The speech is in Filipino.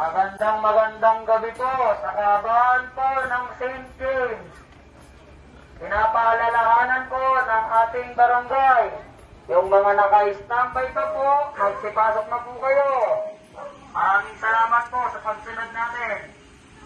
Magandang magandang gabi po sa kabahan po ng St. James. Pinapaalalahanan po ng ating barangay. Yung mga naka-standby pa po, magsipasok na po kayo. Maraming salamat po sa pagsunod natin.